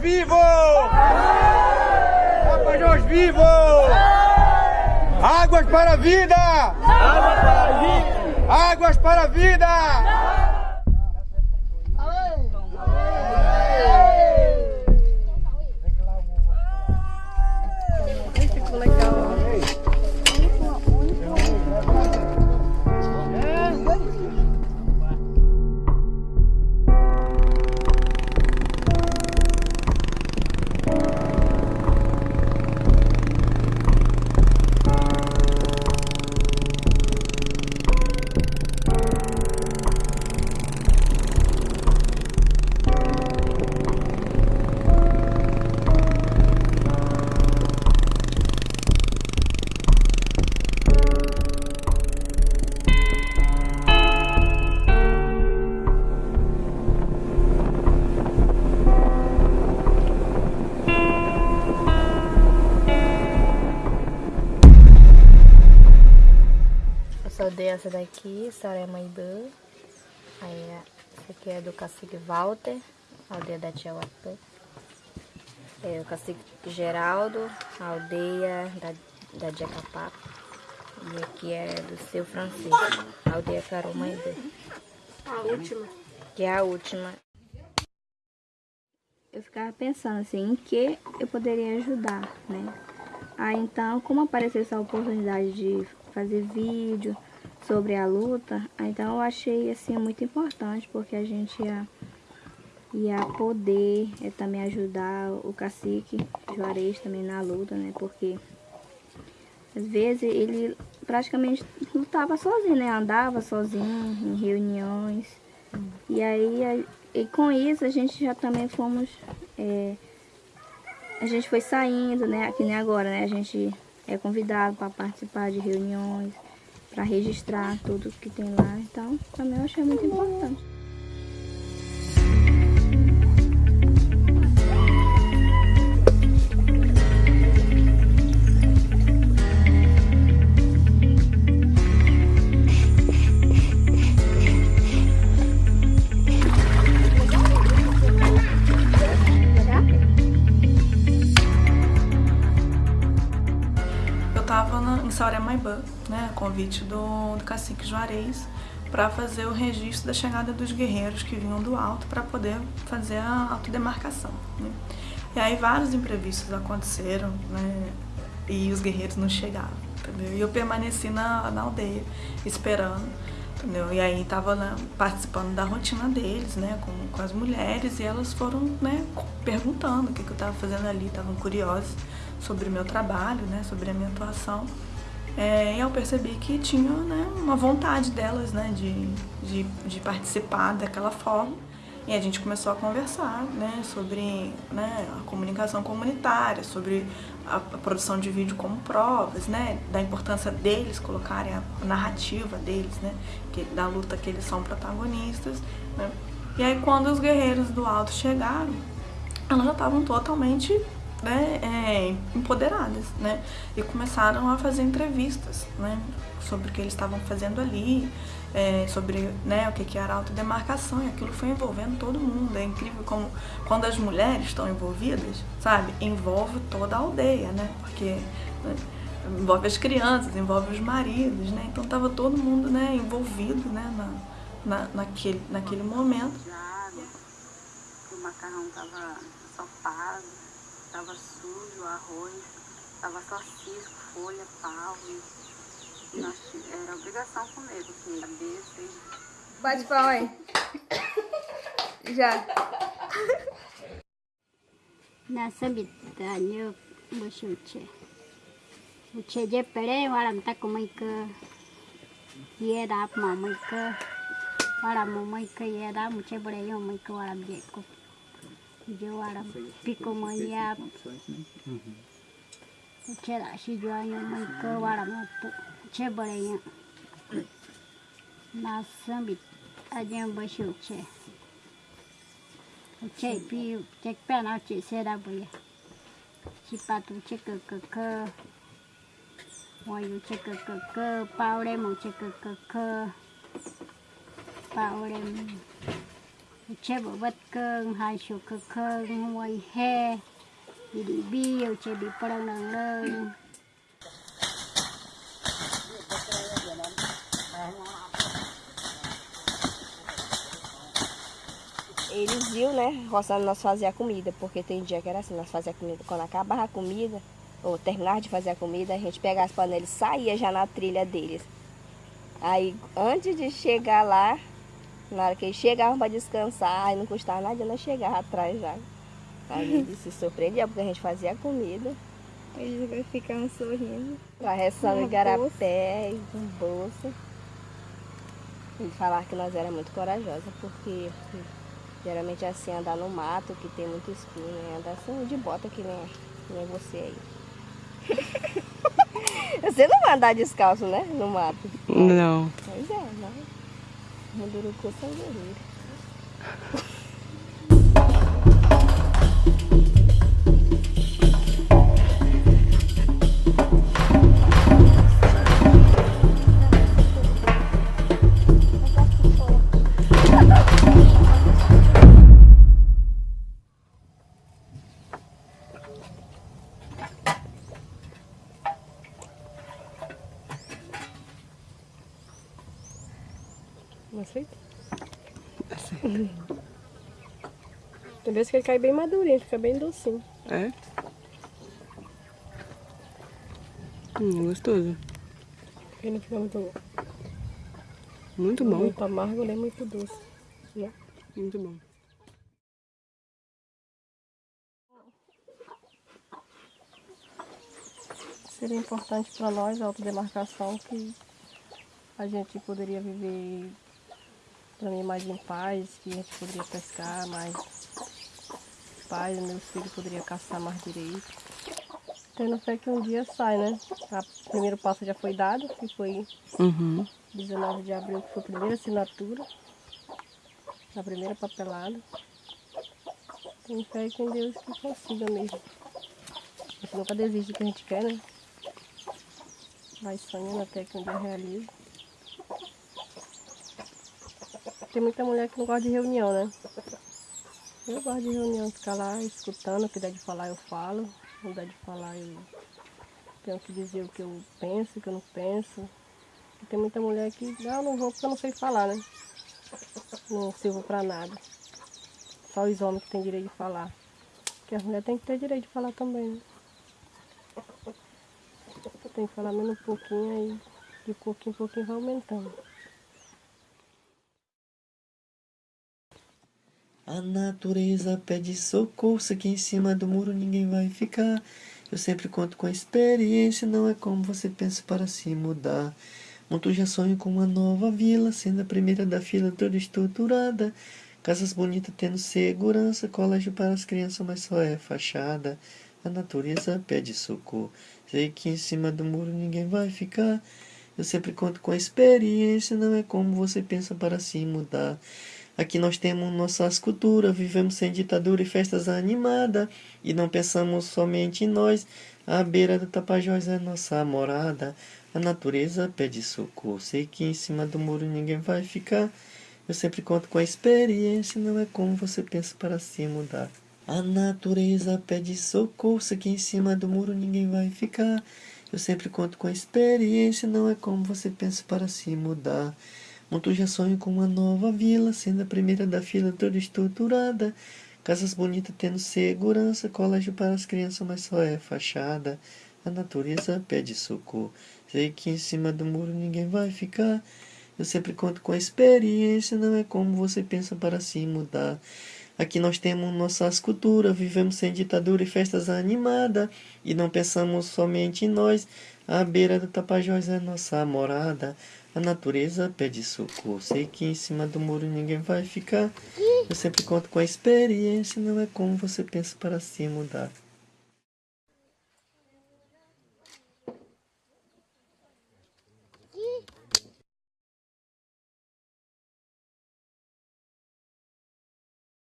vivos! Tapajós vivos! Águas para a vida! Águas para a vida! Águas para a vida! Sou dessa daqui, Soraya Maibã. Aí, essa aqui é do cacique Walter, aldeia da Tia Wapã. É o cacique Geraldo, aldeia da, da Jacapá. E aqui é do seu Francisco, aldeia Carol Maibã. A última. Que é a última. Eu ficava pensando assim, em que eu poderia ajudar, né? Aí então, como apareceu essa oportunidade de fazer vídeo, sobre a luta, então eu achei assim muito importante, porque a gente ia, ia poder é, também ajudar o cacique Juarez também na luta, né? Porque às vezes ele praticamente lutava sozinho, né? Andava sozinho em reuniões. E aí, e com isso a gente já também fomos... É, a gente foi saindo, né? Aqui nem agora, né? A gente é convidado para participar de reuniões para registrar tudo que tem lá. Então, também eu achei muito importante. Sauremaibã, né, convite do, do cacique Juarez, para fazer o registro da chegada dos guerreiros que vinham do alto para poder fazer a autodemarcação. Né. E aí vários imprevistos aconteceram né, e os guerreiros não chegaram, entendeu? E eu permaneci na, na aldeia esperando, entendeu? E aí estava né, participando da rotina deles, né, com, com as mulheres e elas foram né, perguntando o que, que eu estava fazendo ali, estavam curiosas sobre o meu trabalho, né, sobre a minha atuação. É, eu percebi que tinha né, uma vontade delas né, de, de, de, participar daquela forma. E a gente começou a conversar né, sobre né, a comunicação comunitária, sobre a, a, produção de vídeo como provas, né, da importância deles colocarem a narrativa deles, né, que, da luta que eles são protagonistas. Né. E aí quando os guerreiros do alto chegaram, elas já estavam totalmente né, é, empoderadas, né? E começaram a fazer entrevistas, né? Sobre o que eles estavam fazendo ali, é, sobre né, o que, que era autodemarcação, e aquilo foi envolvendo todo mundo. É incrível como quando as mulheres estão envolvidas, sabe? Envolve toda a aldeia, né? Porque né, envolve as crianças, envolve os maridos, né? Então tava todo mundo né, envolvido né, na, na, naquele, naquele momento. O macarrão tava ensopado Tava sujo arroz, tava só cisco, folha, pau. E nós, era obrigação comer, porque cabeça e... Bate pau aí. Já. Nasa bitanya musuche. Uche je pere waram ta kumaika. Ye da ma maika. Waram mo maika ye da muche bere yo maika waram je ko. joara, pico mă ia, ce la și joara, mă că oara mă tu, ce băre ia. Na sâmbi, adem bășiu ce. Ce pi, ce pe na ce se da băie. Și patru ce că că că, oiu ce că că că, paure mă ce că că că, paure mă. Che bộ vật cơn hai số cơ cơn ngoài he đi đi biêu che bị nang nang Eles viu, né, roçando nós fazer a comida, porque tem dia que era assim, nós fazia a comida, quando acabava a comida, ou terminava de fazer a comida, a gente pegava as panelas e saía já na trilha deles. Aí, antes de chegar lá, na hora que eles chegavam para descansar, aí não custava nada, nós chegava atrás já. Aí eles se surpreendiam, porque a gente fazia a comida. Eles ficavam sorrindo. Arressando Uma igarapé e com bolsa. E falar que nós era muito corajosa, porque geralmente é assim, andar no mato, que tem muito espinho, né? andar assim de bota que nem, que nem você aí. você não vai andar descalço, né? No mato. Não. Pois é, não. Munduruku são guerreiros. Não aceita? Tem vezes que ele cai bem madurinho, fica bem docinho. É? Hum, gostoso. Ele não fica muito, Muito bom. muito amargo nem muito doce. Né? Muito bom. Seria importante para nós a autodemarcação que a gente poderia viver para mim mais em paz, que a gente poderia pescar mais paz, meus filhos poderiam caçar mais direito. Tendo fé que um dia sai, né? O primeiro passo já foi dado, que foi Uhum. 19 de abril, que foi a primeira assinatura, a primeira papelada. Tenho fé que em Deus que consiga mesmo. A gente nunca desiste do que a gente quer, né? Vai sonhando até que um dia realize. Tem muita mulher que não gosta de reunião, né? Eu gosto de reunião, ficar lá escutando, o que der de falar eu falo, não der de falar eu tenho que dizer o que eu penso, o que eu não penso. E tem muita mulher que, não, não vou porque eu não sei falar, né? Não sirvo pra nada. Só os homens que têm direito de falar. Porque as mulheres têm que ter direito de falar também, né? Tem que falar menos um pouquinho aí, de pouquinho em pouquinho vai aumentando. A natureza pede socorro, se aqui em cima do muro ninguém vai ficar. Eu sempre conto com a experiência, não é como você pensa para se mudar. Muito já sonho com uma nova vila, sendo a primeira da fila toda estruturada. Casas bonitas tendo segurança, colégio para as crianças, mas só é fachada. A natureza pede socorro, sei que em cima do muro ninguém vai ficar. Eu sempre conto com a experiência, não é como você pensa para se mudar. Aqui nós temos nossas culturas, vivemos sem ditadura e festas animadas, e não pensamos somente em nós. A beira do Tapajós é nossa morada. A natureza pede socorro, sei que em cima do muro ninguém vai ficar. Eu sempre conto com a experiência, não é como você pensa para se mudar. A natureza pede socorro, sei que em cima do muro ninguém vai ficar. Eu sempre conto com a experiência, não é como você pensa para se mudar. Muito já sonho com uma nova vila, sendo a primeira da fila toda estruturada. Casas bonitas tendo segurança, colégio para as crianças, mas só é fachada. A natureza pede socorro, sei que em cima do muro ninguém vai ficar. Eu sempre conto com a experiência, não é como você pensa para se mudar. Aqui nós temos nossas culturas, vivemos sem ditadura e festas animadas, e não pensamos somente em nós. A beira do Tapajós é nossa morada. A natureza pede socorro, sei que em cima do muro ninguém vai ficar. Eu sempre conto com a experiência, não é como você pensa para se mudar.